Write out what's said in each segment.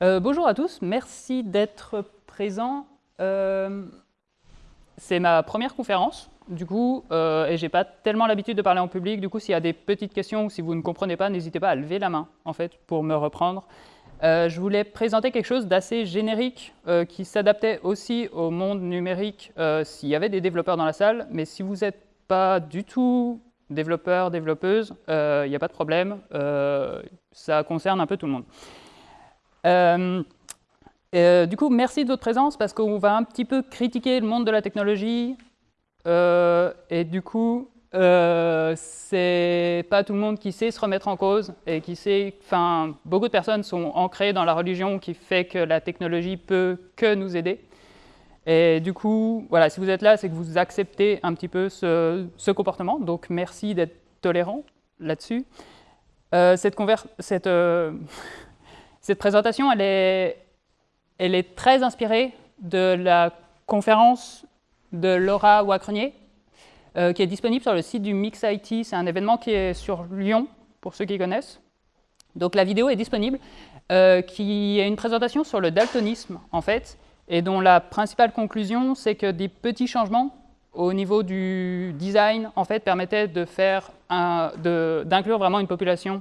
Euh, bonjour à tous, merci d'être présents. Euh, c'est ma première conférence, du coup, euh, et j'ai pas tellement l'habitude de parler en public. Du coup, s'il y a des petites questions ou si vous ne comprenez pas, n'hésitez pas à lever la main, en fait, pour me reprendre. Euh, je voulais présenter quelque chose d'assez générique qui s'adaptait aussi au monde numérique s'il y avait des développeurs dans la salle, mais si vous n'êtes pas du tout développeur, développeuse, il n'y a pas de problème, ça concerne un peu tout le monde. Euh, euh, du coup, merci de votre présence parce qu'on va un petit peu critiquer le monde de la technologie. Euh, et du coup, c'est pas tout le monde qui sait se remettre en cause et qui sait, enfin, beaucoup de personnes sont ancrées dans la religion qui fait que la technologie peut que nous aider. Et du coup, voilà, si vous êtes là, c'est que vous acceptez un petit peu ce, comportement. Donc, merci d'être tolérant là-dessus. cette, cette cette présentation, elle est, très inspirée de la conférence de Laura Wacrenier, euh, qui est disponible sur le site du Mix IT. C'est un événement qui est sur Lyon, pour ceux qui connaissent. Donc la vidéo est disponible, euh, qui est une présentation sur le daltonisme, en fait, et dont la principale conclusion, c'est que des petits changements au niveau du design, en fait, permettaient d'inclure vraiment une population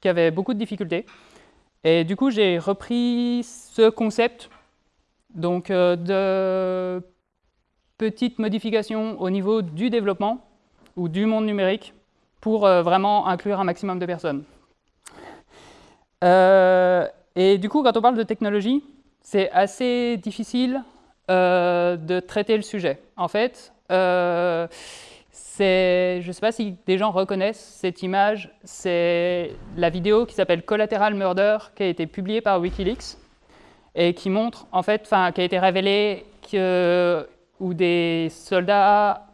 qui avait beaucoup de difficultés. Et du coup, j'ai repris ce concept donc, euh, de petites modifications au niveau du développement ou du monde numérique pour euh, vraiment inclure un maximum de personnes. Euh, et du coup, quand on parle de technologie, c'est assez difficile de traiter le sujet. En fait, je ne sais pas si des gens reconnaissent cette image, c'est la vidéo qui s'appelle Collateral Murder, qui a été publiée par Wikileaks, et qui montre, en fait, enfin, qui a été révélé que, où des soldats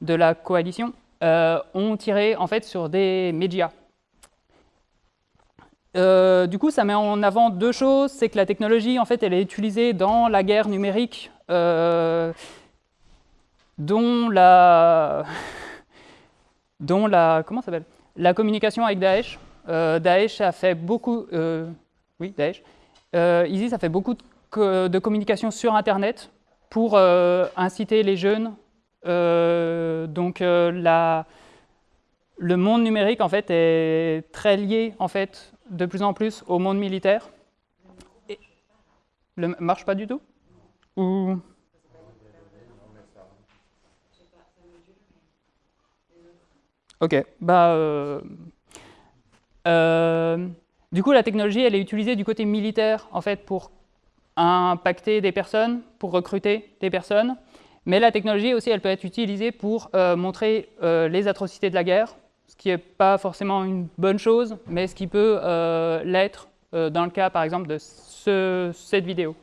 de la coalition euh, ont tiré, en fait, sur des médias. Euh, du coup, ça met en avant deux choses, c'est que la technologie, en fait, elle est utilisée dans la guerre numérique, euh, dont la, dont la, comment s'appelle? La communication avec Daesh. Euh, Daesh a fait beaucoup, euh, oui, Daesh, euh, ISIS a fait beaucoup de, de, communication sur Internet pour inciter les jeunes. donc la, le monde numérique en fait est très lié en fait de plus en plus au monde militaire. Le, marche pas du tout? Ou Ok, bah, euh, euh, du coup, la technologie, elle est utilisée du côté militaire, en fait, pour impacter des personnes, pour recruter des personnes. Mais la technologie aussi, elle peut être utilisée pour euh, montrer les atrocités de la guerre, ce qui n'est pas forcément une bonne chose, mais ce qui peut l'être dans le cas, par exemple, de cette vidéo.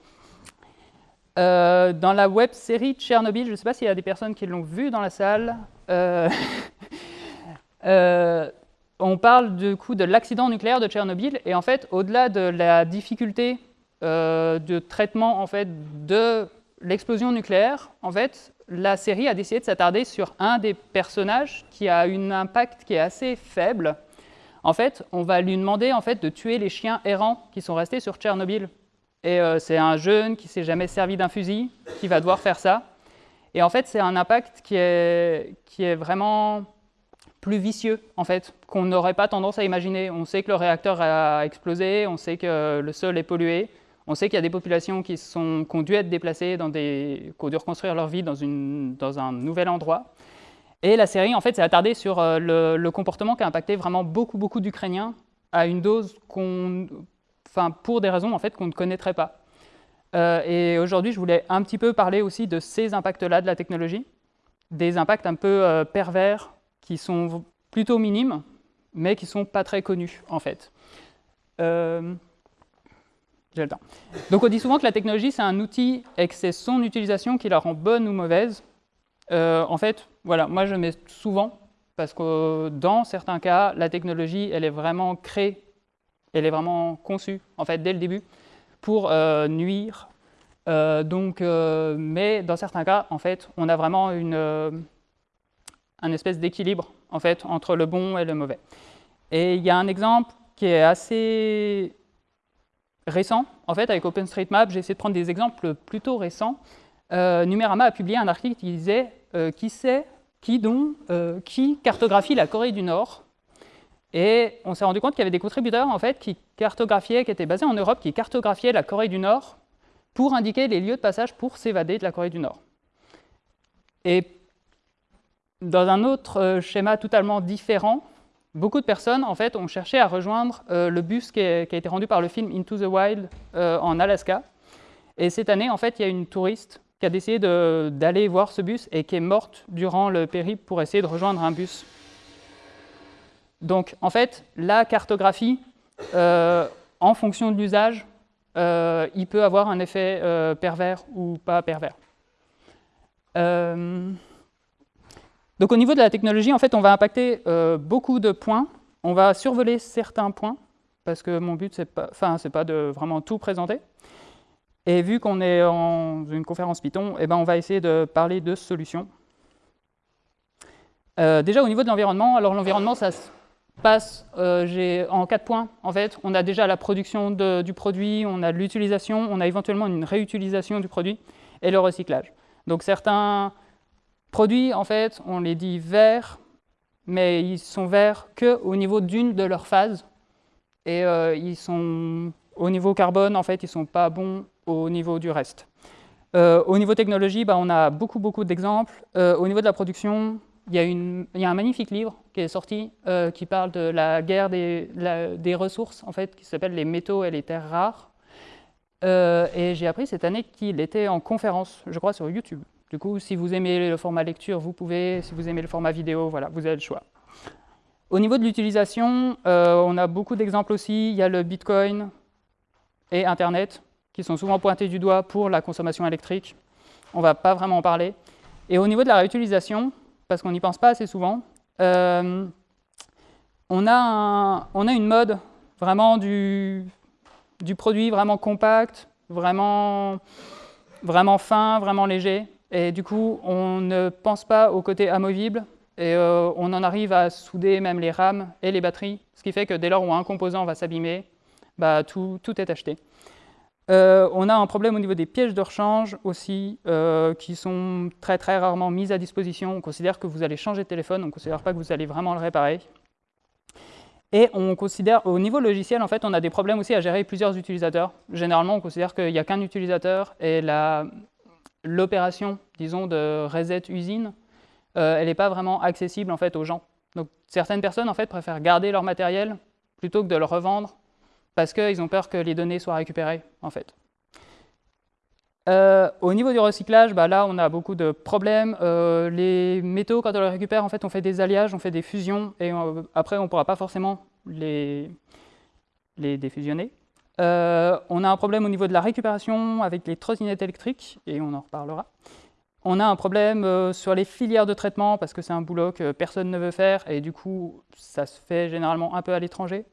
dans la web série Tchernobyl, je ne sais pas s'il y a des personnes qui l'ont vu dans la salle, on parle du coup de l'accident nucléaire de Tchernobyl, et en fait, au-delà de la difficulté euh, de traitement en fait, de l'explosion nucléaire, en fait, la série a décidé de s'attarder sur un des personnages qui a un impact qui est assez faible. En fait, on va lui demander en fait, de tuer les chiens errants qui sont restés sur Tchernobyl. Et euh, c'est un jeune qui s'est jamais servi d'un fusil qui va devoir faire ça. Et en fait, c'est un impact qui est, qui est vraiment plus vicieux, en fait, qu'on n'aurait pas tendance à imaginer. On sait que le réacteur a explosé, on sait que le sol est pollué, on sait qu'il y a des populations qui, ont dû être déplacées, qui ont dû reconstruire leur vie dans un nouvel endroit. Et la série, en fait, s'est attardée sur euh, le, comportement qui a impacté vraiment beaucoup, beaucoup d'Ukrainiens à une dose qu'on, enfin, pour des raisons en fait qu'on ne connaîtrait pas. Euh, et aujourd'hui, je voulais un petit peu parler aussi de ces impacts-là de la technologie, des impacts un peu euh, pervers qui sont plutôt minimes, mais qui ne sont pas très connus, en fait. Euh, j'ai le temps. Donc on dit souvent que la technologie, c'est un outil et que c'est son utilisation qui la rend bonne ou mauvaise. Euh, en fait, voilà, moi je mets souvent, parce que dans certains cas, la technologie, elle est vraiment créée, elle est vraiment conçue, en fait, dès le début, pour euh, nuire. donc, mais dans certains cas, en fait, on a vraiment une un espèce d'équilibre en fait entre le bon et le mauvais. Et il y a un exemple qui est assez récent. En fait, avec OpenStreetMap, j'ai essayé de prendre des exemples plutôt récents. Euh, Numérama a publié un article qui disait euh, qui sait, qui dont, euh, qui cartographie la Corée du Nord? Et on s'est rendu compte qu'il y avait des contributeurs en fait qui cartographiaient, qui étaient basés en Europe, qui cartographiaient la Corée du Nord pour indiquer les lieux de passage pour s'évader de la Corée du Nord. Et dans un autre schéma totalement différent, beaucoup de personnes en fait ont cherché à rejoindre le bus qui, a été rendu par le film Into the Wild en Alaska. Et cette année, en fait, il y a une touriste qui a décidé d'aller voir ce bus et qui est morte durant le périple pour essayer de rejoindre un bus. Donc, en fait, la cartographie, euh, en fonction de l'usage, euh, il peut avoir un effet euh, pervers ou pas pervers. Donc, au niveau de la technologie, en fait, on va impacter beaucoup de points. On va survoler certains points, parce que mon but, c'est pas, pas de vraiment tout présenter. Et vu qu'on est en une conférence Python, eh ben on va essayer de parler de solutions. Euh, déjà au niveau de l'environnement, alors l'environnement ça se passe euh, en quatre points. En fait, on a déjà la production du produit, on a l'utilisation, on a éventuellement une réutilisation du produit et le recyclage. Donc certains produits, en fait, on les dit verts, mais ils sont verts qu'au niveau d'une de leurs phases. Et euh, ils sont au niveau carbone, en fait, ils ne sont pas bons au niveau du reste. Euh, au niveau technologie, bah, on a beaucoup, beaucoup d'exemples. Euh, au niveau de la production, il y, a un magnifique livre qui est sorti qui parle de la guerre des, des, ressources, en fait, qui s'appelle Les métaux et les terres rares. et j'ai appris cette année qu'il était en conférence, je crois, sur YouTube. Du coup, si vous aimez le format lecture, vous pouvez. Si vous aimez le format vidéo, voilà, vous avez le choix. Au niveau de l'utilisation, on a beaucoup d'exemples aussi. Il y a le Bitcoin et Internet qui sont souvent pointés du doigt pour la consommation électrique. On ne va pas vraiment en parler. Et au niveau de la réutilisation, parce qu'on n'y pense pas assez souvent, euh, on, a on, a une mode vraiment du, du, produit vraiment compact, vraiment, vraiment fin, vraiment léger. Et du coup, on ne pense pas au côté amovible et euh, on en arrive à souder même les rames et les batteries, ce qui fait que dès lors où un composant va s'abîmer, bah, tout, est acheté. Euh, on a un problème au niveau des pièges de rechange aussi, euh, qui sont très très rarement mises à disposition. On considère que vous allez changer de téléphone, on ne considère pas que vous allez vraiment le réparer. Et on considère, au niveau logiciel, en fait, on a des problèmes aussi à gérer plusieurs utilisateurs. Généralement, on considère qu'il n'y a qu'un utilisateur et l'opération, disons, de reset usine, euh, elle n'est pas vraiment accessible en fait aux gens. Donc certaines personnes en fait préfèrent garder leur matériel plutôt que de le revendre parce qu'ils ont peur que les données soient récupérées, en fait. Euh, au niveau du recyclage, bah là, on a beaucoup de problèmes. Euh, les métaux, quand on les récupère, en fait, on fait des alliages, on fait des fusions, et après, on ne pourra pas forcément les défusionner. On a un problème au niveau de la récupération avec les trottinettes électriques, et on en reparlera. On a un problème sur les filières de traitement, parce que c'est un boulot que personne ne veut faire, et du coup, ça se fait généralement un peu à l'étranger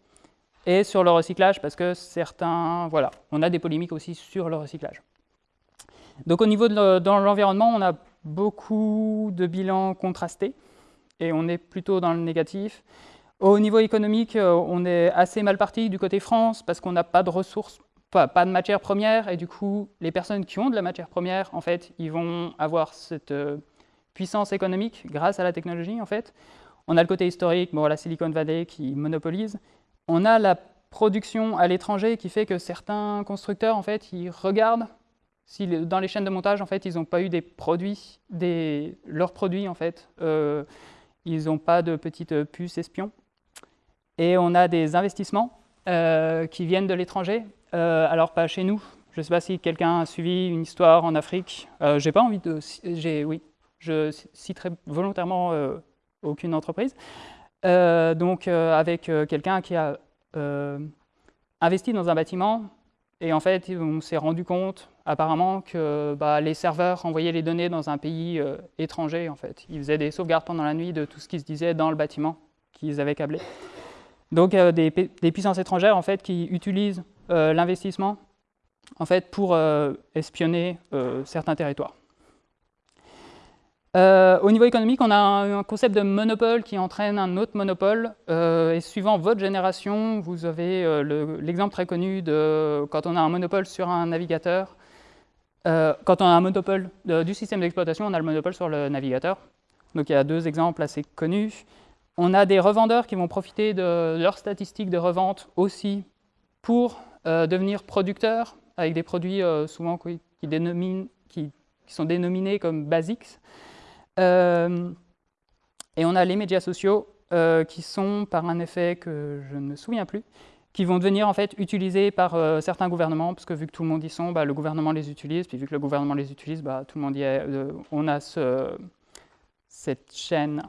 et sur le recyclage, parce que certains, voilà, on a des polémiques aussi sur le recyclage. Donc au niveau de l'environnement, on a beaucoup de bilans contrastés, et on est plutôt dans le négatif. Au niveau économique, euh, on est assez mal parti du côté France, parce qu'on n'a pas de ressources, pas, de matières premières, et du coup, les personnes qui ont de la matière première, en fait, ils vont avoir cette euh, puissance économique grâce à la technologie, en fait. On a le côté historique, la Silicon Valley qui monopolise, on a la production à l'étranger qui fait que certains constructeurs, en fait, ils regardent si dans les chaînes de montage, en fait, ils n'ont pas eu des produits, leurs produits, en fait, euh, ils n'ont pas de petites puces espions. Et on a des investissements euh, qui viennent de l'étranger, euh, alors pas chez nous. Je ne sais pas si quelqu'un a suivi une histoire en Afrique. j'ai pas envie de, oui, je citerai volontairement aucune entreprise. Euh, donc euh, avec euh, quelqu'un qui a investi dans un bâtiment et en fait on s'est rendu compte apparemment que bah, les serveurs envoyaient les données dans un pays étranger en fait. Ils faisaient des sauvegardes pendant la nuit de tout ce qui se disait dans le bâtiment qu'ils avaient câblé. Donc des, des, puissances étrangères en fait qui utilisent l'investissement en fait pour espionner certains territoires. Euh, au niveau économique, on a un, concept de monopole qui entraîne un autre monopole. Euh, et suivant votre génération, vous avez euh, l'exemple très connu de quand on a un monopole sur un navigateur. quand on a un monopole du système d'exploitation, on a le monopole sur le navigateur. Donc il y a deux exemples assez connus. On a des revendeurs qui vont profiter de leurs statistiques de revente aussi pour devenir producteurs avec des produits souvent qui, sont dénominés comme basics. Euh, et on a les médias sociaux euh, qui sont, par un effet que je ne me souviens plus, qui vont devenir en fait utilisés par euh, certains gouvernements, parce que vu que tout le monde y sont, bah, le gouvernement les utilise, puis vu que le gouvernement les utilise, bah, tout le monde y est. on a ce, cette chaîne.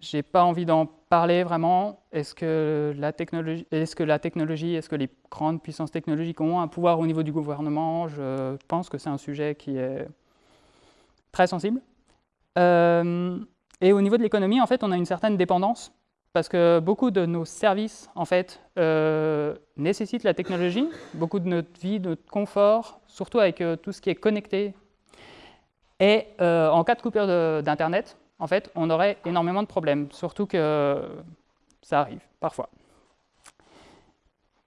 J'ai pas envie d'en parler vraiment. Est-ce que la technologie, est-ce que les grandes puissances technologiques ont un pouvoir au niveau du gouvernement? Je pense que c'est un sujet qui est très sensible. Euh, et au niveau de l'économie, en fait, on a une certaine dépendance parce que beaucoup de nos services, en fait, euh, nécessitent la technologie, beaucoup de notre vie, de notre confort, surtout avec euh, tout ce qui est connecté. Et en cas de coupure d'Internet, en fait, on aurait énormément de problèmes, surtout que ça arrive parfois.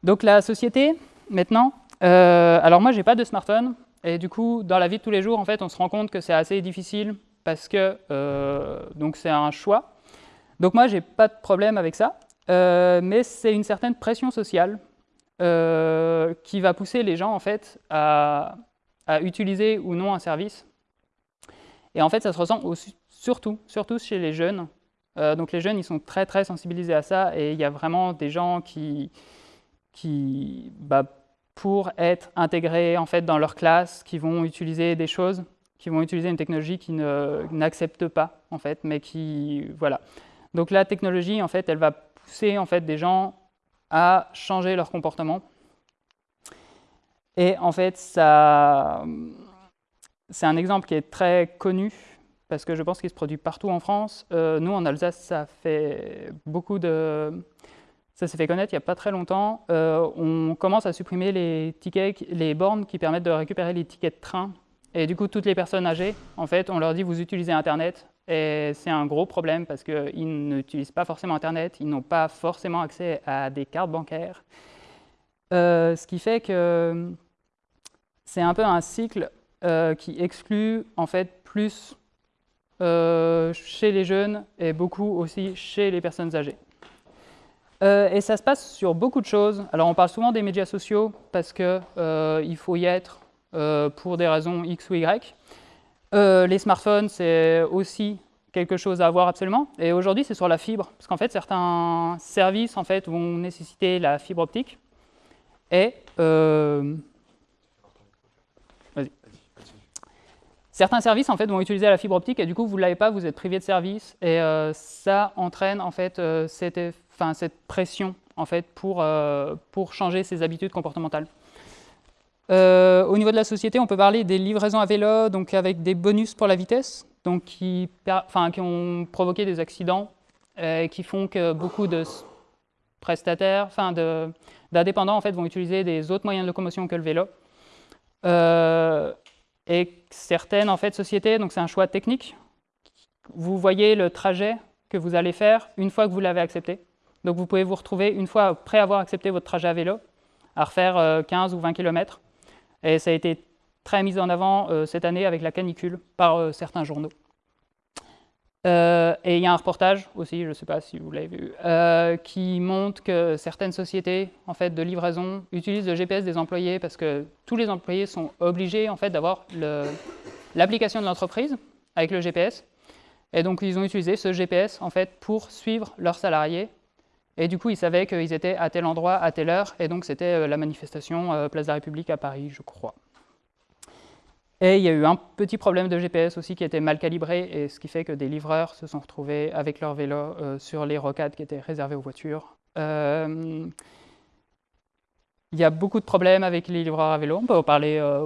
Donc la société, maintenant, alors moi, j'ai pas de smartphone, et du coup, dans la vie de tous les jours, en fait, on se rend compte que c'est assez difficile parce que euh, donc c'est un choix. Donc moi, j'ai pas de problème avec ça, euh, mais c'est une certaine pression sociale euh, qui va pousser les gens en fait à, utiliser ou non un service. Et en fait, ça se ressent surtout, surtout chez les jeunes. donc les jeunes, ils sont très très sensibilisés à ça, et il y a vraiment des gens qui, qui bah, pour être intégrés en fait, dans leur classe, qui vont utiliser des choses, qui vont utiliser une technologie qui n'accepte pas, en fait, mais qui... Voilà. Donc la technologie, en fait, elle va pousser en fait, des gens à changer leur comportement. Et en fait, ça... C'est un exemple qui est très connu, parce que je pense qu'il se produit partout en France. Euh, nous, en Alsace, ça fait beaucoup de ça s'est fait connaître il n'y a pas très longtemps. Euh, on commence à supprimer les, tickets, les bornes qui permettent de récupérer les tickets de train. Et du coup, toutes les personnes âgées, en fait, on leur dit vous utilisez Internet. Et c'est un gros problème parce qu'ils n'utilisent pas forcément Internet, ils n'ont pas forcément accès à des cartes bancaires. Euh, ce qui fait que c'est un peu un cycle qui exclut en fait plus chez les jeunes et beaucoup aussi chez les personnes âgées. Euh, et ça se passe sur beaucoup de choses. Alors on parle souvent des médias sociaux parce qu'il euh, faut y être euh, pour des raisons X ou Y. les smartphones, c'est aussi quelque chose à avoir absolument. Et aujourd'hui, c'est sur la fibre, parce qu'en fait, certains services en fait, vont nécessiter la fibre optique. Et certains services en fait, vont utiliser la fibre optique et du coup, vous ne l'avez pas, vous êtes privé de service. Et ça entraîne en fait cet cette pression en fait, pour, euh, changer ses habitudes comportementales. Euh, au niveau de la société, on peut parler des livraisons à vélo, donc avec des bonus pour la vitesse, donc qui, ont provoqué des accidents et qui font que beaucoup de prestataires, enfin d'indépendants en fait, vont utiliser des autres moyens de locomotion que le vélo. Euh, et certaines en fait, sociétés, donc c'est un choix technique, vous voyez le trajet que vous allez faire une fois que vous l'avez accepté. Donc vous pouvez vous retrouver, une fois après avoir accepté votre trajet à vélo, à refaire 15 euh, ou 20 km. Et ça a été très mis en avant euh, cette année avec la canicule par euh, certains journaux. Et il y a un reportage aussi, je ne sais pas si vous l'avez vu, qui montre que certaines sociétés en fait, de livraison utilisent le GPS des employés parce que tous les employés sont obligés en fait, d'avoir l'application de l'entreprise avec le GPS. Et donc ils ont utilisé ce GPS en fait, pour suivre leurs salariés et du coup, ils savaient qu'ils étaient à tel endroit, à telle heure, et donc c'était euh, la manifestation euh, Place de la République à Paris, je crois. Et il y a eu un petit problème de GPS aussi qui était mal calibré, et ce qui fait que des livreurs se sont retrouvés avec leur vélo euh, sur les rocades qui étaient réservées aux voitures. Il y a beaucoup de problèmes avec les livreurs à vélo, on peut en parler, euh,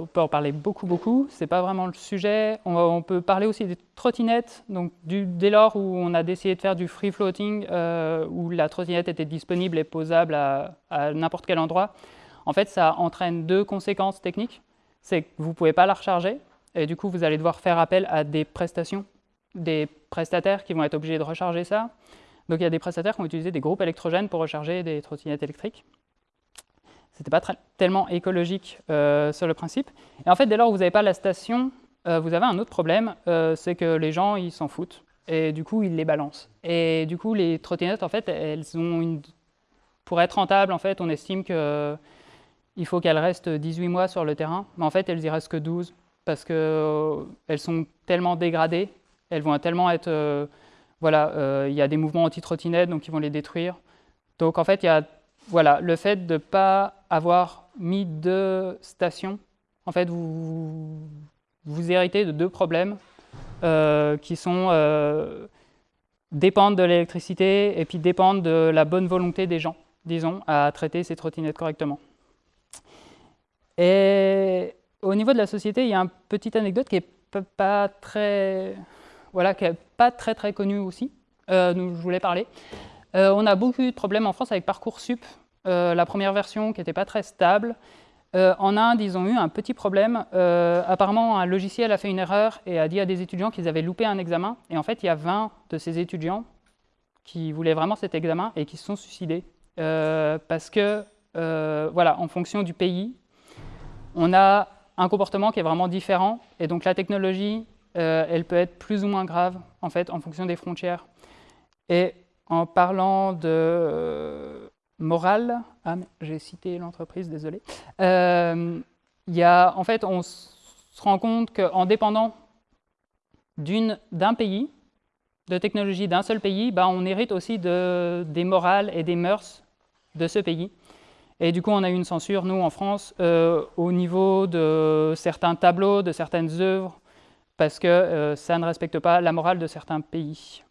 beaucoup, beaucoup, c'est pas vraiment le sujet. On, peut parler aussi des trottinettes, donc dès lors où on a décidé de faire du free floating, euh, où la trottinette était disponible et posable à, n'importe quel endroit, en fait ça entraîne deux conséquences techniques. C'est que vous ne pouvez pas la recharger, et du coup, vous allez devoir faire appel à des prestations, des prestataires qui vont être obligés de recharger ça. Donc il y a des prestataires qui ont utilisé des groupes électrogènes pour recharger des trottinettes électriques. Ce n'était pas tellement écologique euh, sur le principe. Et en fait, dès lors que vous n'avez pas la station, euh, vous avez un autre problème, euh, c'est que les gens, ils s'en foutent. Et du coup, ils les balancent. Et du coup, les trottinettes, en fait, elles ont une... Pour être rentables, en fait, on estime qu'il faut qu'elles restent 18 mois sur le terrain. Mais en fait, elles y restent que 12 parce qu'elles sont tellement dégradées, elles vont tellement être voilà, euh, il y a des mouvements anti-trottinettes, donc ils vont les détruire. Donc en fait, il y a voilà, le fait de ne pas avoir mis deux stations, en fait, vous, vous héritez de deux problèmes euh, qui sont euh, dépendent de l'électricité et puis dépendent de la bonne volonté des gens, disons, à traiter ces trottinettes correctement. Et au niveau de la société, il y a une petite anecdote qui n'est pas très voilà, qui n'est pas très très connu aussi, euh, je voulais parler. Euh, on a beaucoup de problèmes en France avec Parcoursup, euh, la première version qui n'était pas très stable. en Inde, ils ont eu un petit problème. apparemment, un logiciel a fait une erreur et a dit à des étudiants qu'ils avaient loupé un examen. Et en fait, il y a 20 de ces étudiants qui voulaient vraiment cet examen et qui se sont suicidés. parce que, voilà, en fonction du pays, on a un comportement qui est vraiment différent. Et donc la technologie euh, elle peut être plus ou moins grave, en fait, en fonction des frontières. Et en parlant de euh, morale, ah, j'ai cité l'entreprise, désolé, euh, y a, en fait, on se rend compte qu'en dépendant d'un pays, de technologie d'un seul pays, bah, on hérite aussi de, des morales et des mœurs de ce pays. Et du coup, on a eu une censure, nous, en France, au niveau de certains tableaux, de certaines œuvres, parce que euh, ça ne respecte pas la morale de certains pays.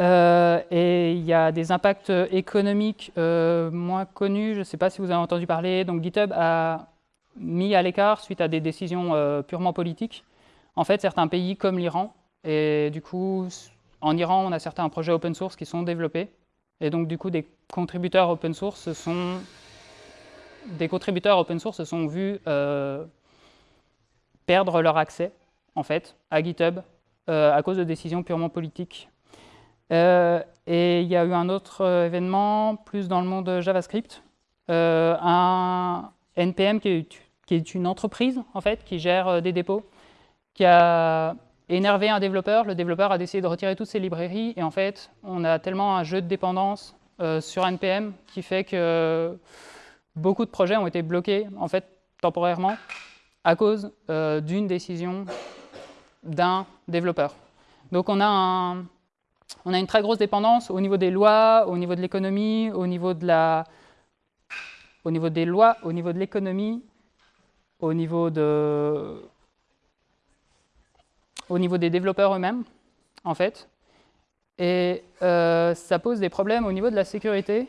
Euh, et il y a des impacts économiques euh, moins connus, je ne sais pas si vous avez entendu parler, donc GitHub a mis à l'écart, suite à des décisions purement politiques, en fait certains pays comme l'Iran, et du coup en Iran on a certains projets open source qui sont développés, et donc du coup des contributeurs open source se sont, des contributeurs open source sont vus perdre leur accès, en fait, à GitHub euh, à cause de décisions purement politiques. Euh, et il y a eu un autre euh, événement, plus dans le monde JavaScript, un NPM qui est, qui est, une entreprise, en fait, qui gère des dépôts, qui a énervé un développeur. Le développeur a décidé de retirer toutes ses librairies, et en fait, on a tellement un jeu de dépendance sur NPM qui fait que beaucoup de projets ont été bloqués, en fait, temporairement, à cause euh, d'une décision d'un développeur. Donc on a, on a une très grosse dépendance au niveau des lois, au niveau de l'économie, au niveau de la, au niveau des lois, au niveau de l'économie, au niveau de, au niveau des développeurs eux-mêmes, en fait. Et euh, ça pose des problèmes au niveau de la sécurité,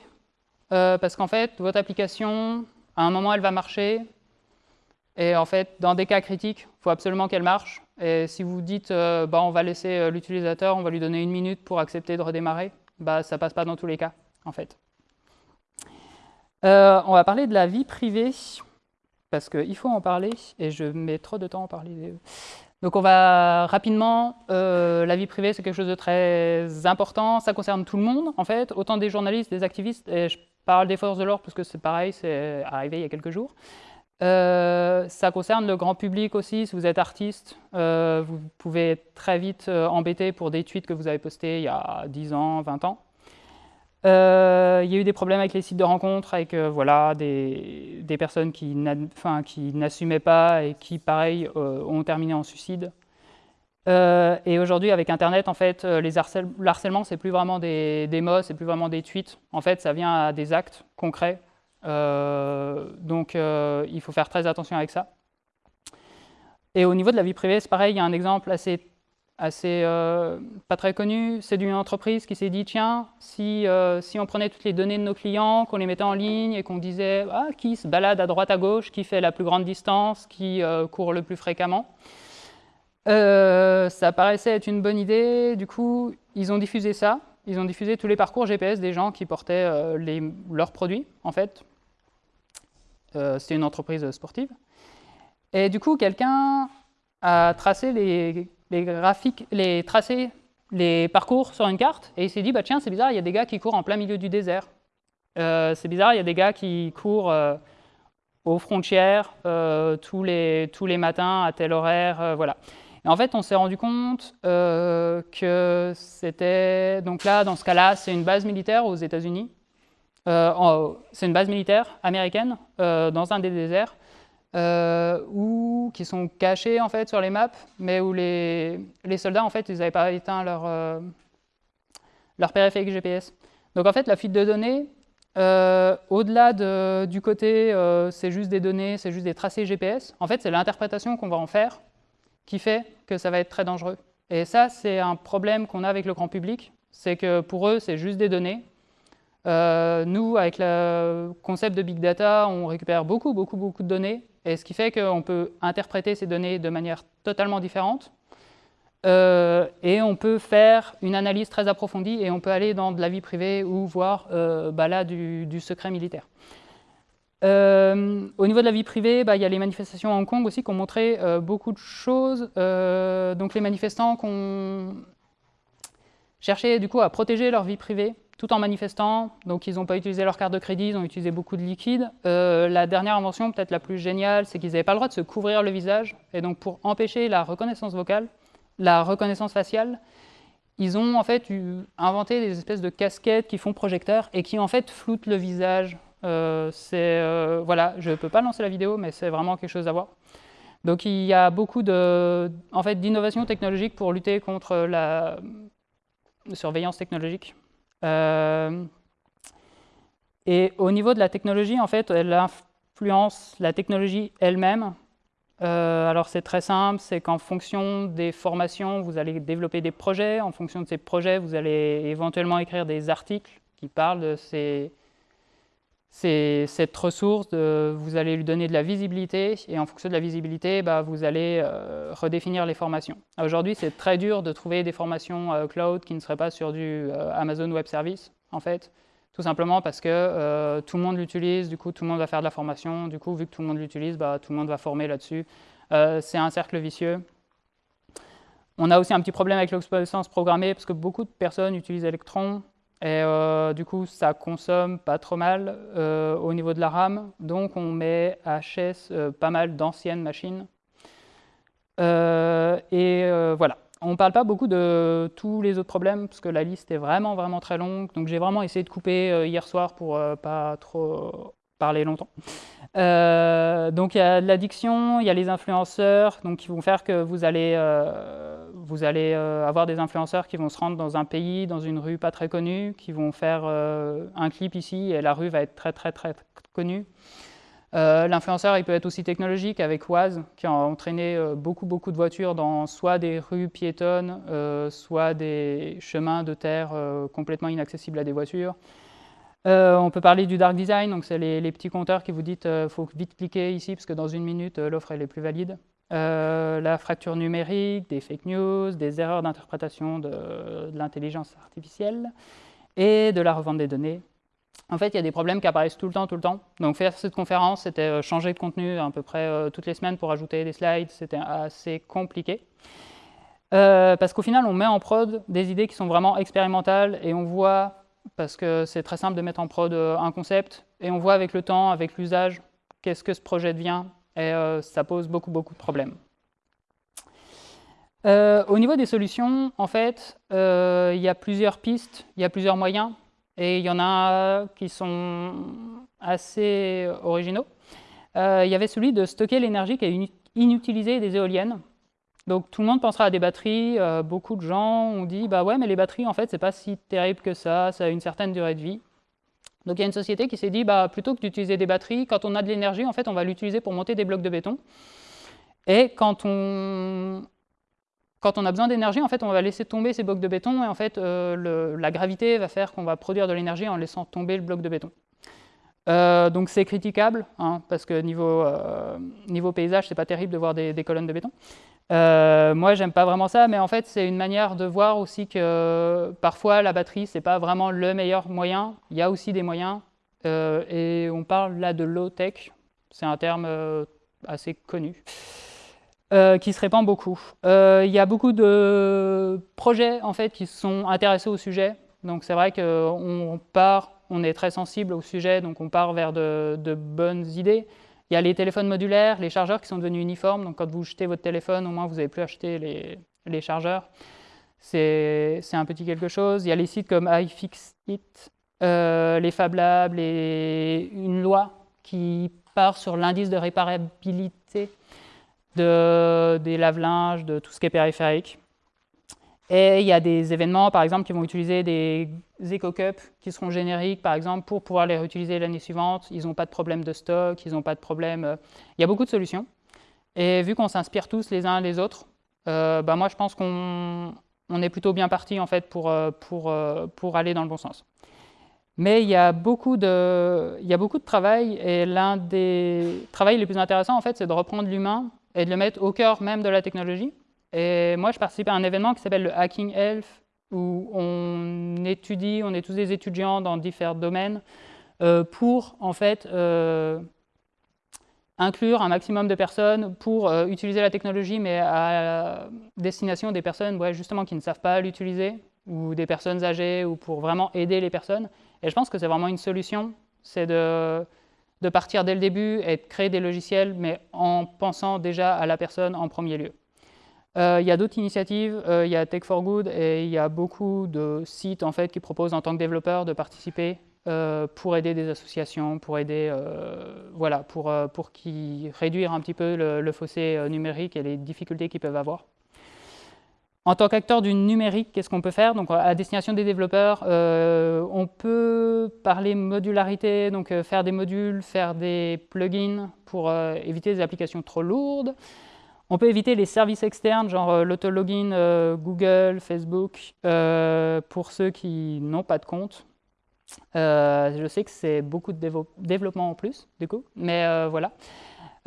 euh, parce qu'en fait, votre application, à un moment, elle va marcher, et en fait, dans des cas critiques, il faut absolument qu'elle marche. Et si vous dites, euh, bah, on va laisser l'utilisateur, on va lui donner une minute pour accepter de redémarrer, bah, ça ne passe pas dans tous les cas, en fait. On va parler de la vie privée, parce qu'il faut en parler, et je mets trop de temps à en parler. Donc on va rapidement, la vie privée c'est quelque chose de très important, ça concerne tout le monde en fait, autant des journalistes, des activistes, et je parle des forces de l'ordre parce que c'est pareil, c'est arrivé il y a quelques jours. Euh, ça concerne le grand public aussi. Si vous êtes artiste, euh, vous pouvez être très vite euh, embêté pour des tweets que vous avez postés il y a 10 ans, 20 ans. Il y a eu des problèmes avec les sites de rencontres, avec voilà, des, personnes qui n'assumaient pas et qui, pareil, ont terminé en suicide. et aujourd'hui, avec Internet, en fait, les harcèlements, c'est plus vraiment des, des mots, c'est plus vraiment des tweets. En fait, ça vient à des actes concrets euh, donc euh, il faut faire très attention avec ça. Et au niveau de la vie privée, c'est pareil, il y a un exemple assez, assez euh, pas très connu, c'est d'une entreprise qui s'est dit, tiens, si, si on prenait toutes les données de nos clients, qu'on les mettait en ligne et qu'on disait, ah, qui se balade à droite à gauche, qui fait la plus grande distance, qui court le plus fréquemment, ça paraissait être une bonne idée, du coup, ils ont diffusé ça, ils ont diffusé tous les parcours GPS des gens qui portaient leurs produits, en fait, euh, c'était une entreprise sportive. Et du coup, quelqu'un a tracé les, graphiques, les tracés, les parcours sur une carte, et il s'est dit, bah tiens, c'est bizarre, il y a des gars qui courent en plein milieu du désert. Euh, c'est bizarre, il y a des gars qui courent euh, aux frontières euh, tous, les, tous les matins à tel horaire, voilà. Et en fait, on s'est rendu compte que c'était, donc là, dans ce cas-là, c'est une base militaire aux États-Unis, c'est une base militaire américaine dans un des déserts, euh, ou qui sont cachés en fait sur les maps, mais où les, les soldats en fait ils n'avaient pas éteint leur, euh, leur périphérique GPS. Donc en fait la fuite de données, euh, au-delà du côté c'est juste des données, c'est juste des tracés GPS, en fait c'est l'interprétation qu'on va en faire qui fait que ça va être très dangereux. Et ça c'est un problème qu'on a avec le grand public, c'est que pour eux c'est juste des données, nous, avec le concept de big data, on récupère beaucoup, beaucoup, beaucoup de données et ce qui fait qu'on peut interpréter ces données de manière totalement différente. Euh, et on peut faire une analyse très approfondie et on peut aller dans de la vie privée ou voir euh, bah là, du, secret militaire. Euh, au niveau de la vie privée, bah, il y a les manifestations à Hong Kong aussi qui ont montré beaucoup de choses. donc les manifestants qui ont du coup à protéger leur vie privée tout en manifestant. Donc ils n'ont pas utilisé leur carte de crédit, ils ont utilisé beaucoup de liquide. Euh, la dernière invention, peut-être la plus géniale, c'est qu'ils n'avaient pas le droit de se couvrir le visage. Et donc pour empêcher la reconnaissance vocale, la reconnaissance faciale, ils ont en fait inventé des espèces de casquettes qui font projecteur et qui en fait floutent le visage. Euh, euh, voilà, je ne peux pas lancer la vidéo, mais c'est vraiment quelque chose à voir. Donc il y a beaucoup de, en fait, d'innovations technologiques pour lutter contre la surveillance technologique. Euh, et au niveau de la technologie, en fait, elle influence la technologie elle-même. Euh, alors c'est très simple, c'est qu'en fonction des formations, vous allez développer des projets. En fonction de ces projets, vous allez éventuellement écrire des articles qui parlent de ces, cette ressource, vous allez lui donner de la visibilité, et en fonction de la visibilité, bah, vous allez euh, redéfinir les formations. Aujourd'hui, c'est très dur de trouver des formations euh, cloud qui ne seraient pas sur du euh, Amazon Web Service, en fait, tout simplement parce que tout le monde l'utilise, du coup, tout le monde va faire de la formation, du coup, vu que tout le monde l'utilise, bah, tout le monde va former là-dessus. c'est un cercle vicieux. On a aussi un petit problème avec l'obsolescence programmée, parce que beaucoup de personnes utilisent Electron, et euh, du coup, ça consomme pas trop mal euh, au niveau de la RAM. Donc, on met HS euh, pas mal d'anciennes machines. et voilà. On ne parle pas beaucoup de tous les autres problèmes, parce que la liste est vraiment, vraiment très longue. Donc, j'ai vraiment essayé de couper hier soir pour pas trop parler longtemps. donc, il y a l'addiction, il y a les influenceurs, donc, qui vont faire que vous allez vous allez euh, avoir des influenceurs qui vont se rendre dans un pays, dans une rue pas très connue, qui vont faire euh, un clip ici et la rue va être très très très connue. Euh, l'influenceur, il peut être aussi technologique avec Waz, qui a entraîné beaucoup beaucoup de voitures dans soit des rues piétonnes, soit des chemins de terre complètement inaccessibles à des voitures. on peut parler du dark design, donc c'est les, petits compteurs qui vous disent qu'il faut vite cliquer ici parce que dans une minute l'offre est plus valide. Euh, la fracture numérique, des fake news, des erreurs d'interprétation de, l'intelligence artificielle et de la revente des données. En fait, il y a des problèmes qui apparaissent tout le temps, tout le temps. Donc faire cette conférence, c'était euh, changer de contenu à peu près euh, toutes les semaines pour ajouter des slides, c'était assez compliqué. parce qu'au final, on met en prod des idées qui sont vraiment expérimentales et on voit, parce que c'est très simple de mettre en prod un concept, et on voit avec le temps, avec l'usage, qu'est-ce que ce projet devient, et euh, ça pose beaucoup, beaucoup de problèmes. Euh, au niveau des solutions, en fait, euh, il y a plusieurs pistes, il y a plusieurs moyens, et il y en a qui sont assez originaux. il y avait celui de stocker l'énergie qui est inutilisée des éoliennes. Donc tout le monde pensera à des batteries. beaucoup de gens ont dit bah ouais, mais les batteries en fait c'est pas si terrible que ça, ça a une certaine durée de vie. Donc il y a une société qui s'est dit, bah, plutôt que d'utiliser des batteries, quand on a de l'énergie, en fait, on va l'utiliser pour monter des blocs de béton. Et quand on, a besoin d'énergie, en fait, on va laisser tomber ces blocs de béton, et en fait, euh, la gravité va faire qu'on va produire de l'énergie en laissant tomber le bloc de béton. Euh, donc c'est critiquable, hein, parce que niveau, euh, niveau paysage, c'est pas terrible de voir des colonnes de béton. Euh, moi, j'aime pas vraiment ça, mais en fait, c'est une manière de voir aussi que parfois la batterie, c'est pas vraiment le meilleur moyen. Il y a aussi des moyens, euh, et on parle là de low tech. C'est un terme euh, assez connu, qui se répand beaucoup. Il y a beaucoup de projets en fait qui sont intéressés au sujet. Donc c'est vrai qu'on part, on est très sensible au sujet, donc on part vers de bonnes idées. Il y a les téléphones modulaires, les chargeurs qui sont devenus uniformes. Donc quand vous jetez votre téléphone, au moins vous n'avez plus acheté les, les chargeurs. C'est un petit quelque chose. Il y a les sites comme iFixit, euh, les Fab Labs, les, une loi qui part sur l'indice de réparabilité de, des lave-linges, de tout ce qui est périphérique. Et il y a des événements, par exemple, qui vont utiliser des EcoCups qui seront génériques, par exemple, pour pouvoir les réutiliser l'année suivante. Ils n'ont pas de problème de stock, ils n'ont pas de problème... Euh, il y a beaucoup de solutions. Et vu qu'on s'inspire tous les uns les autres, euh, bah moi, je pense qu'on est plutôt bien parti, en fait, pour, euh, pour, pour aller dans le bon sens. Mais il y a beaucoup de, il y a beaucoup de travail, et l'un des travaux les plus intéressants, en fait, c'est de reprendre l'humain et de le mettre au cœur même de la technologie et moi, je participe à un événement qui s'appelle le Hacking Health, où on étudie, on est tous des étudiants dans différents domaines, euh, pour en fait euh, inclure un maximum de personnes pour euh, utiliser la technologie, mais à destination des personnes justement qui ne savent pas l'utiliser, ou des personnes âgées, ou pour vraiment aider les personnes. Et je pense que c'est vraiment une solution, c'est de, de partir dès le début et de créer des logiciels, mais en pensant déjà à la personne en premier lieu. Euh, il y a d'autres initiatives, euh, il y a Tech for Good et il y a beaucoup de sites en fait, qui proposent en tant que développeur de participer euh, pour aider des associations, pour aider, voilà, pour, pour qui réduire un petit peu le, fossé numérique et les difficultés qu'ils peuvent avoir. En tant qu'acteur du numérique, qu'est-ce qu'on peut faire? Donc, À destination des développeurs, on peut parler modularité, donc faire des modules, faire des plugins pour éviter des applications trop lourdes. On peut éviter les services externes, genre euh, l'autologin euh, Google, Facebook, euh, pour ceux qui n'ont pas de compte. je sais que c'est beaucoup de développement en plus, du coup, mais voilà.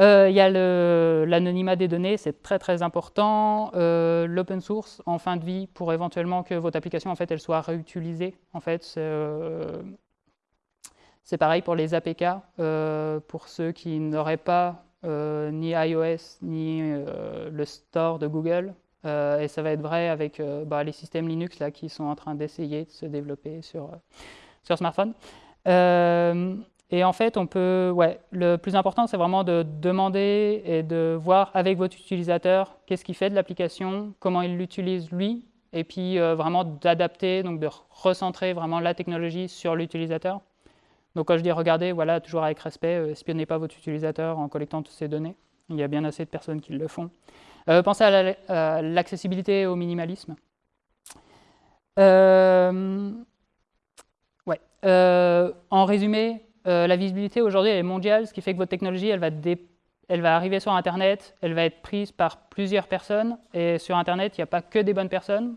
Il y a l'anonymat des données, c'est très très important. L'open source en fin de vie pour éventuellement que votre application en fait elle soit réutilisée. En fait, c'est pareil pour les APK, pour ceux qui n'auraient pas euh, ni iOS, ni euh, le store de Google. Euh, et ça va être vrai avec bah, les systèmes Linux là, qui sont en train d'essayer de se développer sur, sur smartphone. Et en fait, on peut, ouais, le plus important, c'est vraiment de demander et de voir avec votre utilisateur qu'est-ce qu'il fait de l'application, comment il l'utilise lui, et puis vraiment d'adapter, donc de recentrer vraiment la technologie sur l'utilisateur. Donc quand je dis regardez, voilà, toujours avec respect, euh, espionnez pas votre utilisateur en collectant toutes ces données. Il y a bien assez de personnes qui le font. Euh, pensez à l'accessibilité et au minimalisme. Euh, en résumé, la visibilité aujourd'hui est mondiale, ce qui fait que votre technologie, va, elle va arriver sur Internet, elle va être prise par plusieurs personnes, et sur Internet, il n'y a pas que des bonnes personnes.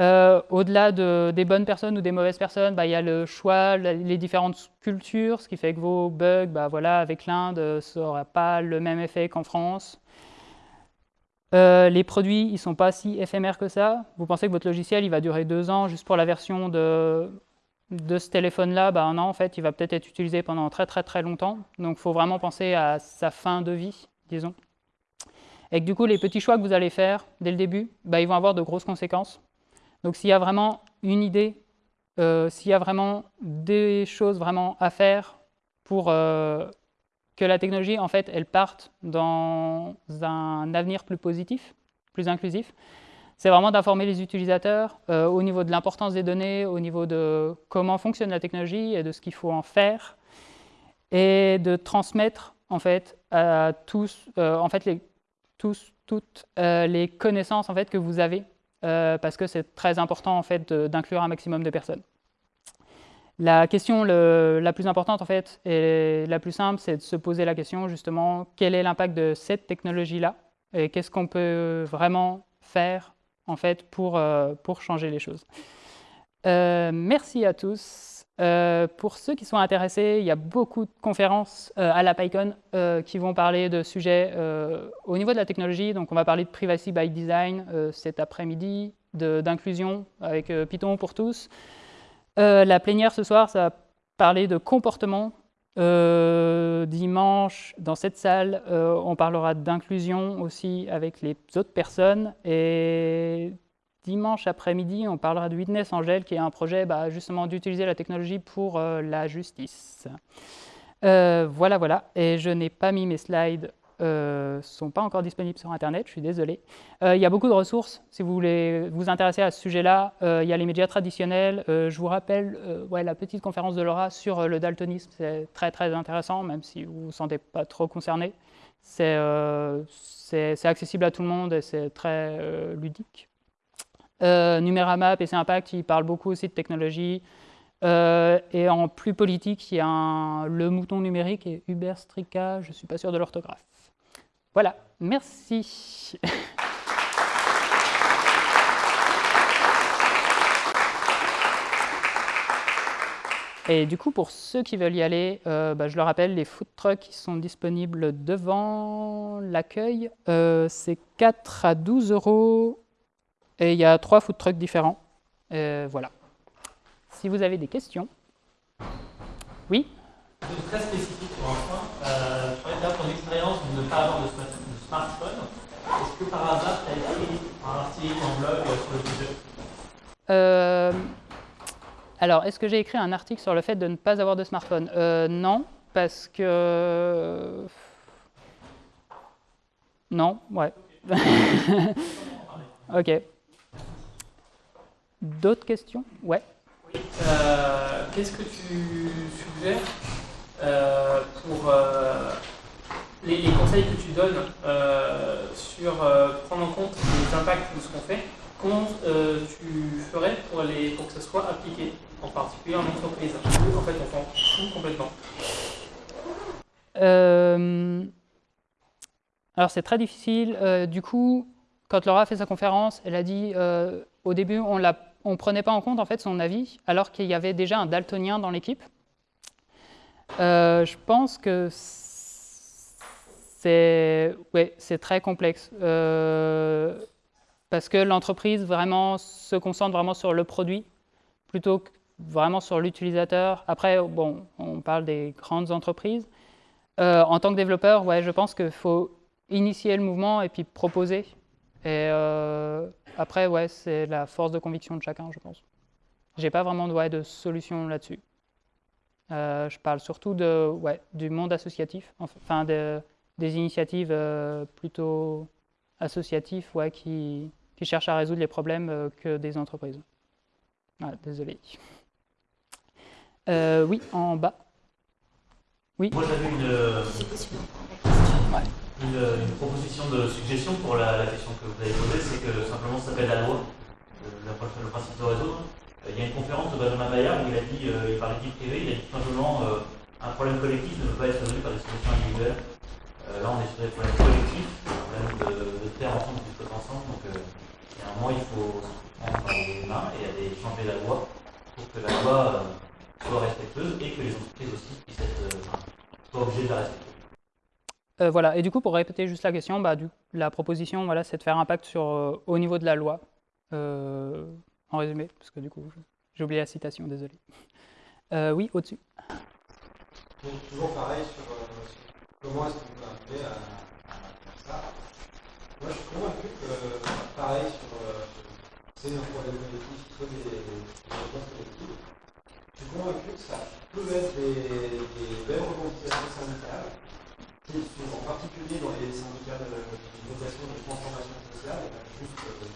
Euh, au-delà des bonnes personnes ou des mauvaises personnes, bah, il y a le choix, les différentes cultures, ce qui fait que vos bugs, bah, voilà, avec l'Inde, ça n'aura pas le même effet qu'en France. Euh, les produits, ils ne sont pas si éphémères que ça. Vous pensez que votre logiciel, il va durer deux ans juste pour la version de, ce téléphone-là? Bah, Non, en fait, il va peut-être être utilisé pendant très très très longtemps. Donc, il faut vraiment penser à sa fin de vie, disons. Et que du coup, les petits choix que vous allez faire dès le début, bah, ils vont avoir de grosses conséquences. Donc s'il y a vraiment une idée, euh, s'il y a vraiment des choses vraiment à faire pour euh, que la technologie, en fait, elle parte dans un avenir plus positif, plus inclusif, c'est vraiment d'informer les utilisateurs euh, au niveau de l'importance des données, au niveau de comment fonctionne la technologie et de ce qu'il faut en faire, et de transmettre en fait à tous, en fait, les, toutes les connaissances en fait que vous avez euh, parce que c'est très important en fait d'inclure un maximum de personnes. La question la plus importante en fait et la plus simple, c'est de se poser la question justement quel est l'impact de cette technologie-là et qu'est-ce qu'on peut vraiment faire en fait pour, euh, pour changer les choses. Euh, merci à tous. Euh, pour ceux qui sont intéressés, il y a beaucoup de conférences euh, à la PyCon euh, qui vont parler de sujets au niveau de la technologie. Donc on va parler de privacy by design cet après-midi, d'inclusion avec Python pour tous. la plénière ce soir, ça va parler de comportement dimanche, dans cette salle, on parlera d'inclusion aussi avec les autres personnes. Et dimanche après-midi, on parlera de Witness Angel, qui est un projet bah, justement d'utiliser la technologie pour la justice. voilà, voilà. Et je n'ai pas mis mes slides euh, sont pas encore disponibles sur Internet, je suis désolé. Euh, il y a beaucoup de ressources, si vous voulez vous intéresser à ce sujet-là. Euh, il y a les médias traditionnels. je vous rappelle la petite conférence de Laura sur le daltonisme, c'est très très intéressant, même si vous ne vous sentez pas trop concerné. C'est accessible à tout le monde et c'est très ludique. Numérama, PC Impact, il parle beaucoup aussi de technologie. et en plus politique, il y a le mouton numérique et Uber Strika, je ne suis pas sûr de l'orthographe. Voilà, merci. Et du coup, pour ceux qui veulent y aller, euh, bah, je le rappelle, les food trucks sont disponibles devant l'accueil. Euh, c'est 4 à 12 euros et il y a trois food trucks différents. voilà. Si vous avez des questions. Oui Très spécifique pour un point. Euh, ton expérience de ne pas avoir de, smartphone. Est-ce que par hasard, tu as écrit un article en blog sur le sujet? Euh, Alors, est-ce que j'ai écrit un article sur le fait de ne pas avoir de smartphone? Euh, Non, parce que... Non, ouais. ok. D'autres questions? Ouais. Oui. Euh, Qu'est-ce que tu suggères euh, pour euh, les, conseils que tu donnes sur prendre en compte les impacts de ce qu'on fait, comment tu ferais pour, les, pour que ça soit appliqué, en particulier en entreprise En fait, on s'en fout complètement. alors c'est très difficile. du coup, quand Laura a fait sa conférence, elle a dit au début on ne prenait pas en compte en fait son avis, alors qu'il y avait déjà un daltonien dans l'équipe. Euh, je pense que c'est très complexe. Euh, parce que l'entreprise vraiment se concentre vraiment sur le produit plutôt que vraiment sur l'utilisateur. Après, bon, on parle des grandes entreprises. Euh, en tant que développeur, ouais, je pense qu'il faut initier le mouvement et puis proposer. Et après, ouais, c'est la force de conviction de chacun, je pense. J'ai pas vraiment ouais, de solution là-dessus. Euh, je parle surtout de, ouais, du monde associatif, enfin de, des initiatives euh, plutôt associatives ouais, qui, qui, cherchent à résoudre les problèmes euh, que des entreprises. Ah, désolé. oui, en bas. Oui. Moi j'avais une, une, proposition de suggestion pour la, question que vous avez posée, c'est que simplement ça s'appelle la loi, le, le principe de réseau. Euh, il y a une conférence de Benjamin Bayard où il a dit, euh, il parlait de privé, il a dit simplement euh, un problème collectif ne peut pas être résolu par des solutions individuelles. là, on est sur des problèmes collectifs, des problèmes de, de faire ensemble, de discuter ensemble. Donc, il y a un moment, il faut se prendre les mains et aller changer la loi pour que la loi soit respectueuse et que les entreprises aussi puissent être, soient obligées de la respecter. Euh, voilà, et du coup, pour répéter juste la question, bah, du, la proposition, voilà, c'est de faire impact sur, euh, au niveau de la loi. Euh, en résumé, parce que du coup, j'ai oublié la citation, désolé. Euh, oui, au-dessus. toujours pareil sur, euh, comment est-ce qu'on peut arriver à, faire ça. Moi, je suis convaincu que, pareil, sur euh, c'est un problème collectif, soit des, réponses collectives, je suis convaincu que ça peut être des, des belles revendications syndicales, particulier dans les syndicats de, de vocation de transformation sociale, juste euh,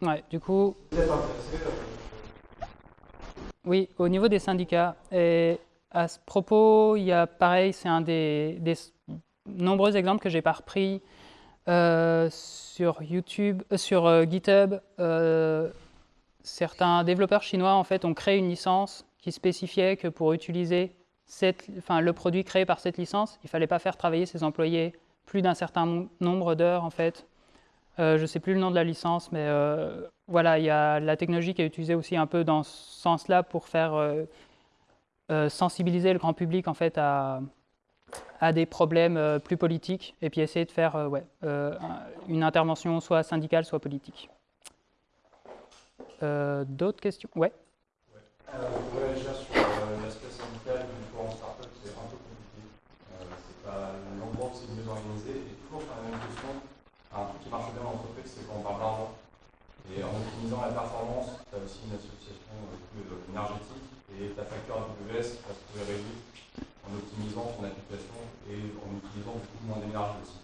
la Ouais, du coup. Oui, au niveau des syndicats. Et à ce propos, il y a pareil, c'est un des, nombreux exemples que j'ai pas repris euh, sur YouTube, euh, sur euh, GitHub. Certains développeurs chinois en fait ont créé une licence qui spécifiait que pour utiliser cette, enfin, le produit créé par cette licence, il fallait pas faire travailler ses employés plus d'un certain nombre d'heures en fait. Euh, je ne sais plus le nom de la licence, mais euh, voilà, il y a la technologie qui est utilisée aussi un peu dans ce sens-là pour faire euh, sensibiliser le grand public en fait à, des problèmes plus politiques et puis essayer de faire une intervention soit syndicale, soit politique. Euh, D'autres questions? Ouais. Euh, je voudrais réagir sur euh, l'aspect syndical du cours en startup, c'est un peu compliqué. Euh, c'est pas l'endroit où c'est mieux organisé. Et toujours sur la même question, un truc qui marche bien en entreprise, c'est quand on parle d'argent. Et en optimisant la performance, tu as aussi une association euh, euh, énergétique et ta facture AWS va se trouver réduite en optimisant ton application et en utilisant beaucoup moins d'énergie aussi.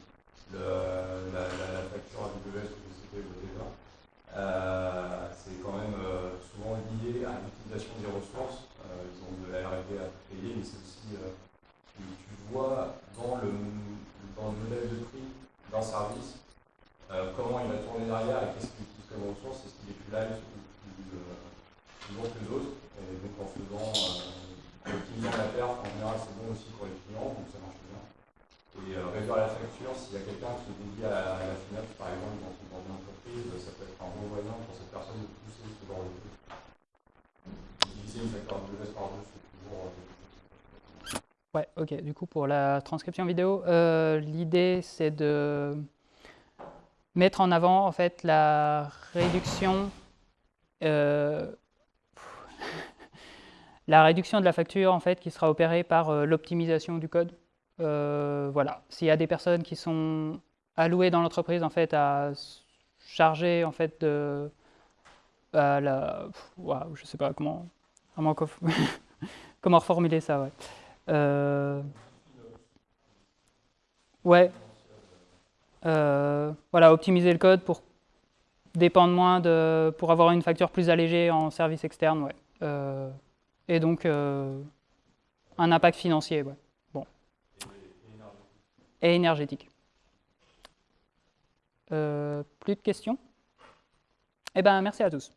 Le- la, la- la facture AWS que je citais au départ, euh, c'est quand même euh, souvent lié à l'utilisation des ressources. Euh, ils ont de la R&D à payer, mais c'est aussi euh, tu, tu vois dans le, dans le modèle de prix d'un service euh, comment il va tourner derrière et qu'est-ce qu'il utilise comme ressource, est-ce qu'il est plus light ou plus, euh, plus bon que d'autres. Et donc en faisant, euh, en optimisant la perf, en général c'est bon aussi pour les clients, donc ça marche bien. Et euh, réduire la facture, s'il y a quelqu'un qui est dédié à, à la finance, par exemple, dans, dans une entreprise, ça peut être un bon moyen pour cette personne de pousser ce genre de truc. Diviser une facture de S par deux, c'est toujours. euh, Ouais, ok. Du coup, pour la transcription vidéo, euh, l'idée c'est de mettre en avant en fait la réduction, euh, la réduction de la facture en fait qui sera opérée par euh, l'optimisation du code. Voilà. S'il y a des personnes qui sont allouées dans l'entreprise en fait à charger en fait de la, pff, ouah, je sais pas comment comment, comment reformuler ça, ouais. Euh, ouais. Euh, voilà, optimiser le code pour dépendre moins de, pour avoir une facture plus allégée en service externe, ouais. Euh, et donc un impact financier. Bon. Et énergétique. Plus de questions? Eh ben, merci à tous.